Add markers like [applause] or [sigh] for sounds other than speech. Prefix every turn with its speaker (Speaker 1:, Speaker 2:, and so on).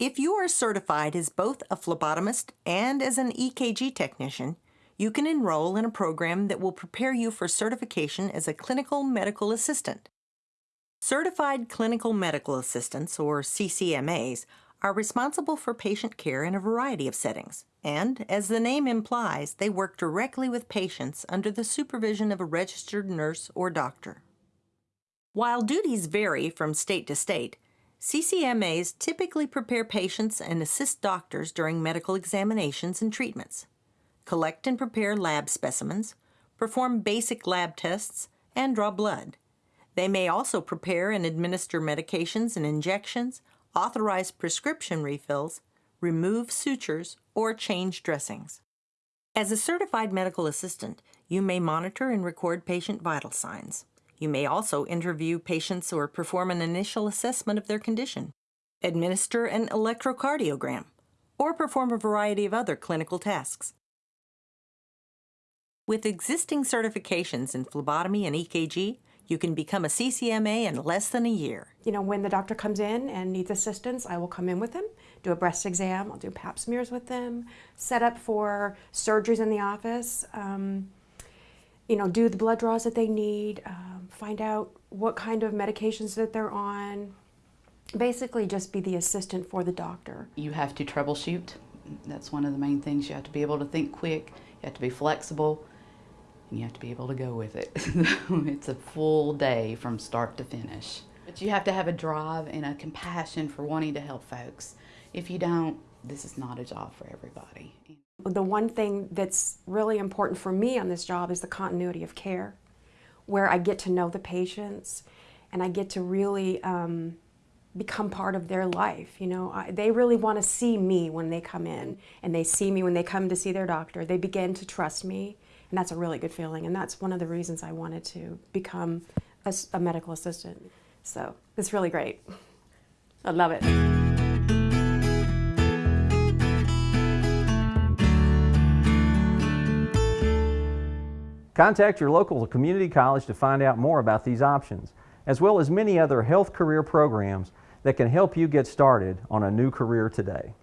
Speaker 1: If you are certified as both a phlebotomist and as an EKG technician, you can enroll in a program that will prepare you for certification as a clinical medical assistant. Certified Clinical Medical Assistants, or CCMAs, are responsible for patient care in a variety of settings, and, as the name implies, they work directly with patients under the supervision of a registered nurse or doctor. While duties vary from state to state, CCMAs typically prepare patients and assist doctors during medical examinations and treatments, collect and prepare lab specimens, perform basic lab tests, and draw blood. They may also prepare and administer medications and injections, authorize prescription refills, remove sutures, or change dressings. As a certified medical assistant, you may monitor and record patient vital signs. You may also interview patients or perform an initial assessment of their condition, administer an electrocardiogram, or perform a variety of other clinical tasks. With existing certifications in phlebotomy and EKG, you can become a CCMA in less than a year.
Speaker 2: You know, when the doctor comes in and needs assistance, I will come in with him, do a breast exam, I'll do pap smears with them, set up for surgeries in the office, um, you know, do the blood draws that they need, um, find out what kind of medications that they're on, basically just be the assistant for the doctor.
Speaker 3: You have to troubleshoot. That's one of the main things. You have to be able to think quick, you have to be flexible, and you have to be able to go with it. [laughs] it's a full day from start to finish. But you have to have a drive and a compassion for wanting to help folks. If you don't, this is not a job for everybody.
Speaker 2: The one thing that's really important for me on this job is the continuity of care, where I get to know the patients and I get to really um, become part of their life. You know, I, they really want to see me when they come in and they see me when they come to see their doctor. They begin to trust me and that's a really good feeling. And that's one of the reasons I wanted to become a, a medical assistant. So it's really great. I love it.
Speaker 4: Contact your local community college to find out more about these options, as well as many other health career programs that can help you get started on a new career today.